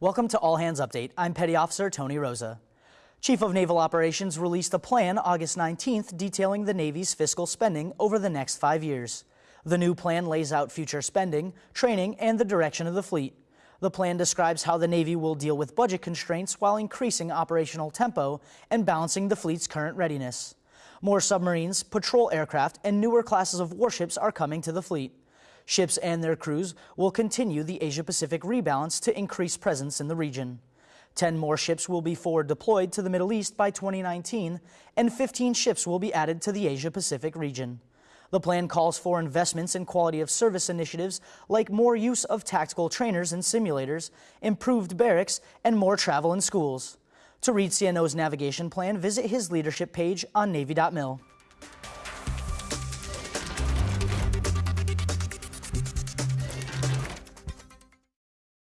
Welcome to All Hands Update. I'm Petty Officer Tony Rosa. Chief of Naval Operations released a plan August 19th detailing the Navy's fiscal spending over the next five years. The new plan lays out future spending, training, and the direction of the fleet. The plan describes how the Navy will deal with budget constraints while increasing operational tempo and balancing the fleet's current readiness. More submarines, patrol aircraft, and newer classes of warships are coming to the fleet. Ships and their crews will continue the Asia-Pacific rebalance to increase presence in the region. 10 more ships will be forward deployed to the Middle East by 2019, and 15 ships will be added to the Asia-Pacific region. The plan calls for investments in quality of service initiatives like more use of tactical trainers and simulators, improved barracks, and more travel in schools. To read CNO's navigation plan, visit his leadership page on Navy.mil.